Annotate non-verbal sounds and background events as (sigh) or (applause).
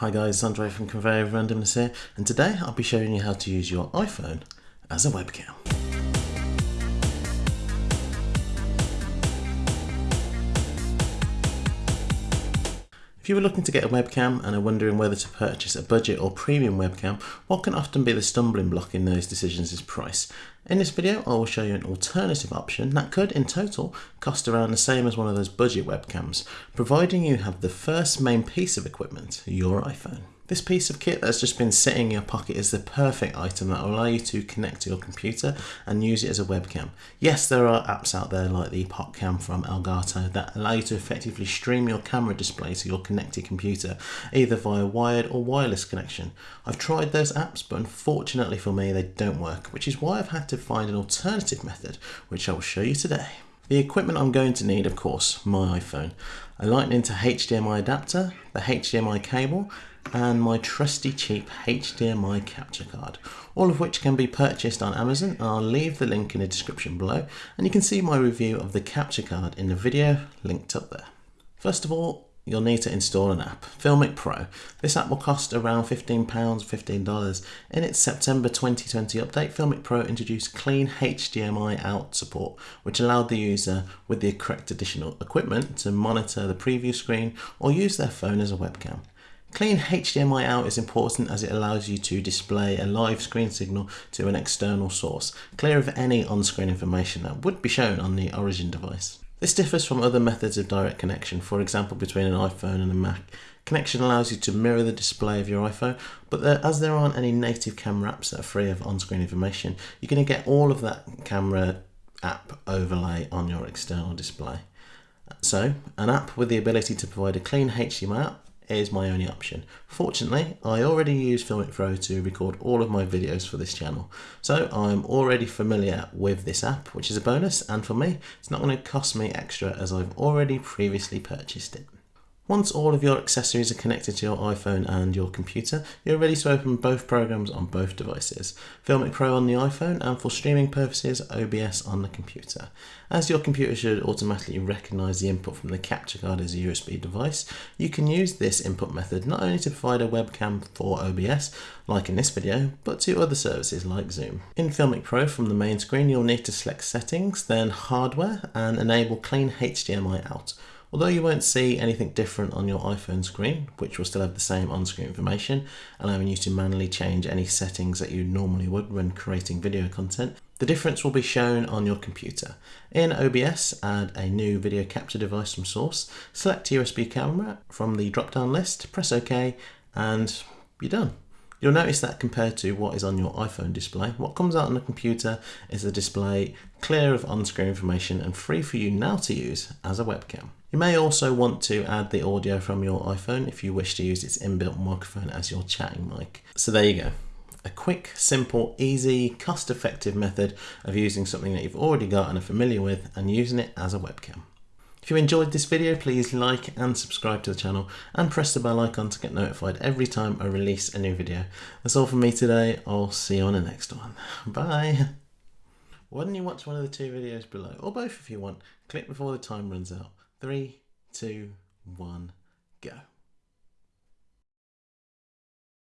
Hi guys, Andre from Conveyor of Randomness here, and today I'll be showing you how to use your iPhone as a webcam. If you were looking to get a webcam and are wondering whether to purchase a budget or premium webcam, what can often be the stumbling block in those decisions is price. In this video I will show you an alternative option that could in total cost around the same as one of those budget webcams, providing you have the first main piece of equipment, your iPhone. This piece of kit that's just been sitting in your pocket is the perfect item that will allow you to connect to your computer and use it as a webcam. Yes, there are apps out there like the EpocCam from Elgato that allow you to effectively stream your camera display to your connected computer, either via wired or wireless connection. I've tried those apps, but unfortunately for me, they don't work, which is why I've had to find an alternative method, which I will show you today. The equipment I'm going to need, of course, my iPhone, a lightning to HDMI adapter, the HDMI cable, and my trusty cheap HDMI capture card, all of which can be purchased on Amazon. I'll leave the link in the description below and you can see my review of the capture card in the video linked up there. First of all, you'll need to install an app, Filmic Pro. This app will cost around £15, $15. In its September 2020 update, Filmic Pro introduced clean HDMI out support, which allowed the user with the correct additional equipment to monitor the preview screen or use their phone as a webcam. Clean HDMI out is important as it allows you to display a live screen signal to an external source, clear of any on-screen information that would be shown on the origin device. This differs from other methods of direct connection, for example between an iPhone and a Mac. Connection allows you to mirror the display of your iPhone, but there, as there aren't any native camera apps that are free of on-screen information, you're going to get all of that camera app overlay on your external display. So, an app with the ability to provide a clean HDMI out is my only option. Fortunately, I already use Filmic Pro to record all of my videos for this channel, so I'm already familiar with this app, which is a bonus, and for me, it's not going to cost me extra as I've already previously purchased it. Once all of your accessories are connected to your iPhone and your computer, you're ready to open both programs on both devices. Filmic Pro on the iPhone and for streaming purposes, OBS on the computer. As your computer should automatically recognise the input from the capture card as a USB device, you can use this input method not only to provide a webcam for OBS, like in this video, but to other services like Zoom. In Filmic Pro from the main screen, you'll need to select Settings, then Hardware, and enable Clean HDMI Out. Although you won't see anything different on your iPhone screen, which will still have the same on-screen information, allowing you to manually change any settings that you normally would when creating video content, the difference will be shown on your computer. In OBS, add a new video capture device from source, select USB camera from the drop-down list, press OK, and you're done. You'll notice that compared to what is on your iPhone display, what comes out on the computer is a display clear of on-screen information and free for you now to use as a webcam. You may also want to add the audio from your iPhone if you wish to use its inbuilt microphone as your chatting mic. So there you go. A quick, simple, easy, cost-effective method of using something that you've already got and are familiar with and using it as a webcam. If you enjoyed this video, please like and subscribe to the channel and press the bell icon to get notified every time I release a new video. That's all from me today. I'll see you on the next one. (laughs) Bye. Why don't you watch one of the two videos below, or both if you want. Click before the time runs out. Three, two, one, go.